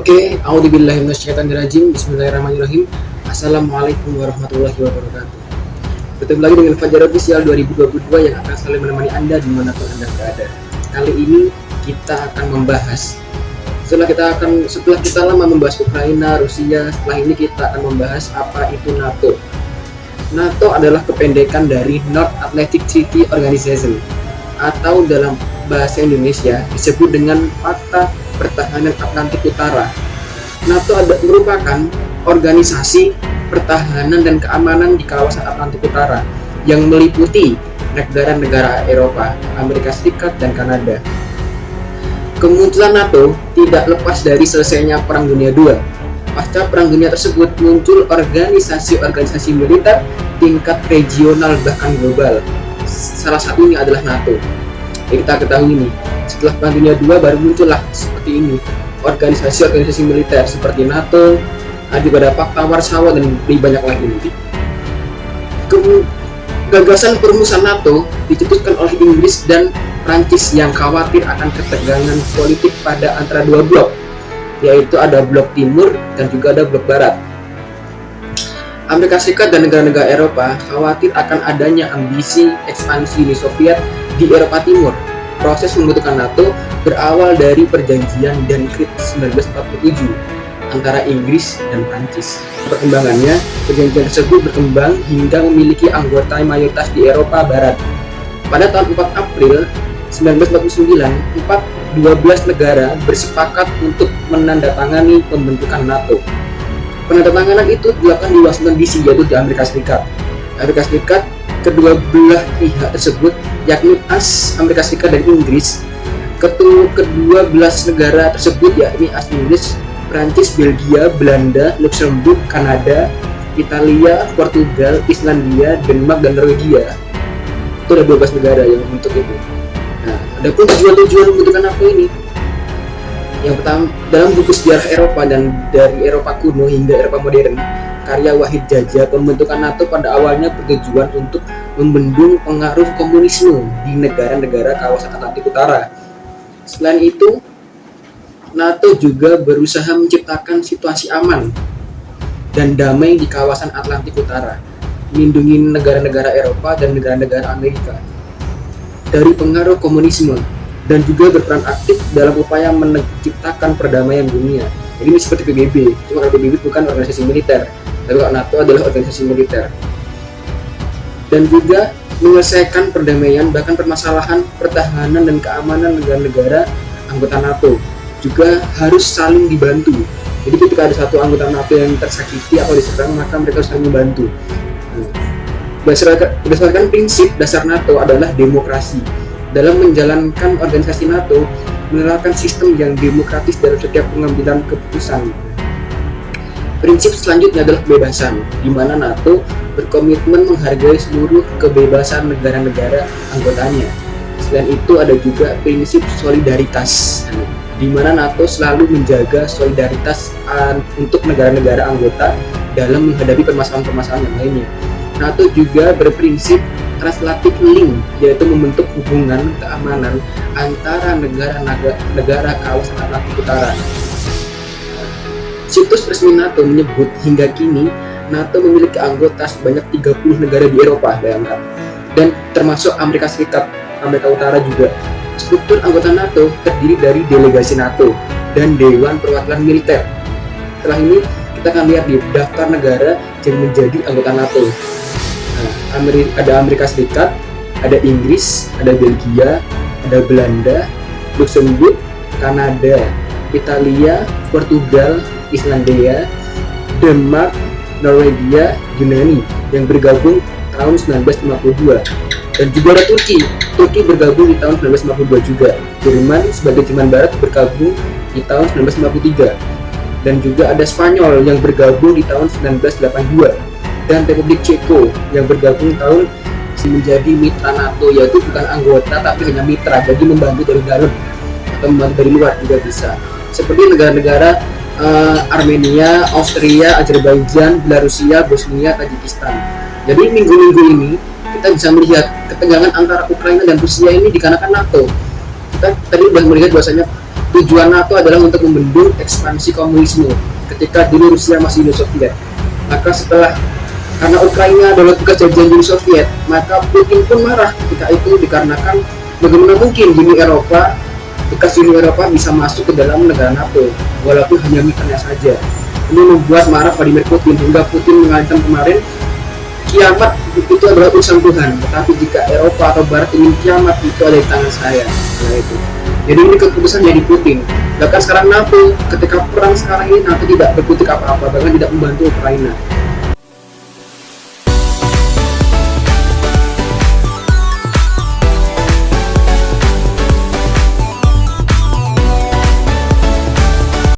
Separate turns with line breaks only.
Oke, Auzubillahiminasyaitonirrajim. Bismillahirrahmanirrahim. Assalamualaikum warahmatullahi wabarakatuh. Bertemu lagi dengan Fajar Official 2022 yang akan selalu menemani Anda di mana pun Anda berada. Kali ini kita akan membahas setelah kita akan setelah kita lama membahas Ukraina, Rusia, setelah ini kita akan membahas apa itu NATO. NATO adalah kependekan dari North Atlantic Treaty Organization atau dalam bahasa Indonesia disebut dengan Fakta Pertahanan Atlantik Utara. NATO merupakan organisasi pertahanan dan keamanan di kawasan Atlantik Utara yang meliputi negara-negara Eropa, Amerika Serikat, dan Kanada. Kemunculan NATO tidak lepas dari selesainya Perang Dunia II. Pasca Perang Dunia tersebut muncul organisasi-organisasi militer tingkat regional bahkan global. Salah satunya adalah NATO. Yang kita ketahui ini, setelah Perang Dunia II baru muncullah seperti ini organisasi-organisasi militer seperti NATO, juga ada Pakta Warsawa dan lebih banyak lagi nanti. Gagasan perumusan NATO dicetuskan oleh Inggris dan Prancis yang khawatir akan ketegangan politik pada antara dua blok, yaitu ada blok timur dan juga ada blok barat. Amerika Serikat dan negara-negara Eropa khawatir akan adanya ambisi ekspansi Uni Soviet di Eropa Timur Proses pembentukan NATO berawal dari perjanjian Dunkirk 1947 antara Inggris dan Prancis. Perkembangannya, perjanjian tersebut berkembang hingga memiliki anggota mayoritas di Eropa Barat. Pada tahun 4 April 1949, 4 12 negara bersepakat untuk menandatangani pembentukan NATO. Penandatanganan itu dilakukan di Washington DC, yaitu di Amerika Serikat. Amerika Serikat kedua belah pihak tersebut yakni AS Amerika Serikat dan Inggris ketua kedua belas negara tersebut yakni AS Inggris Prancis, Belgia, Belanda, Luxembourg, Kanada, Italia, Portugal, Islandia, Denmark, dan Norwegia. Itu ada 12 negara yang untuk itu. Nah ada pun tujuan-tujuan membutuhkan apa ini? Yang pertama dalam buku sejarah Eropa dan dari Eropa kuno hingga Eropa modern karya Wahid Jaja, pembentukan NATO pada awalnya bertujuan untuk membendung pengaruh komunisme di negara-negara kawasan Atlantik Utara. Selain itu, NATO juga berusaha menciptakan situasi aman dan damai di kawasan Atlantik Utara, melindungi negara-negara Eropa dan negara-negara Amerika dari pengaruh komunisme dan juga berperan aktif dalam upaya menciptakan perdamaian dunia. Jadi ini seperti PBB, cuma PBB bukan organisasi militer, tapi NATO adalah organisasi militer. Dan juga menyelesaikan perdamaian bahkan permasalahan pertahanan dan keamanan negara-negara anggota NATO juga harus saling dibantu. Jadi ketika ada satu anggota NATO yang tersakiti atau diserang maka mereka saling membantu. Berdasarkan, berdasarkan prinsip dasar NATO adalah demokrasi. Dalam menjalankan organisasi NATO menerapkan sistem yang demokratis dalam setiap pengambilan keputusan Prinsip selanjutnya adalah kebebasan, di mana NATO berkomitmen menghargai seluruh kebebasan negara-negara anggotanya. Selain itu ada juga prinsip solidaritas, di mana NATO selalu menjaga solidaritas untuk negara-negara anggota dalam menghadapi permasalahan-permasalahan yang lainnya. NATO juga berprinsip translatif link, yaitu membentuk hubungan keamanan antara negara-negara kawasan Atlantik Utara Situs resmi NATO menyebut hingga kini NATO memiliki anggota sebanyak 30 negara di Eropa, bayangkan. Dan termasuk Amerika Serikat, Amerika Utara juga. Struktur anggota NATO terdiri dari delegasi NATO dan Dewan Perwakilan Militer. Setelah ini, kita akan lihat di daftar negara yang menjadi anggota NATO. Nah, Amerika, ada Amerika Serikat, ada Inggris, ada Belgia, ada Belanda, Luxembourg, Kanada, Italia, Portugal, Islandia, Denmark, Norwegia, Yunani yang bergabung tahun 1952 dan juga ada Turki. Turki bergabung di tahun 1952 juga. Jerman sebagai Jerman Barat bergabung di tahun 1953 dan juga ada Spanyol yang bergabung di tahun 1982 dan Republik Ceko yang bergabung tahun menjadi mitra NATO yaitu bukan anggota tapi hanya mitra. Jadi membantu dari dalam atau membantu dari luar juga bisa. Seperti negara-negara uh, Armenia, Austria, Azerbaijan, Belarusia, Bosnia, Tajikistan. Jadi minggu-minggu ini kita bisa melihat ketegangan antara Ukraina dan Rusia ini dikarenakan NATO. Kita tadi sudah melihat bahwasanya tujuan NATO adalah untuk membendung ekspansi komunisme ketika dulu Rusia masih Uni Soviet. Maka setelah karena Ukraina adalah bekas jajahan Uni Soviet, maka Putin pun marah ketika itu dikarenakan bagaimana mungkin Uni Eropa bekas Uni Eropa bisa masuk ke dalam negara NATO walaupun hanya mitranya saja. Ini membuat marah Vladimir Putin hingga Putin mengancam kemarin kiamat itu adalah urusan Tuhan. Tetapi jika Eropa atau Barat ingin kiamat itu ada di tangan saya. Nah itu. Jadi ini keputusan jadi Putin. Bahkan sekarang NATO ketika perang sekarang ini NATO tidak berkutik apa-apa bahkan tidak membantu Ukraina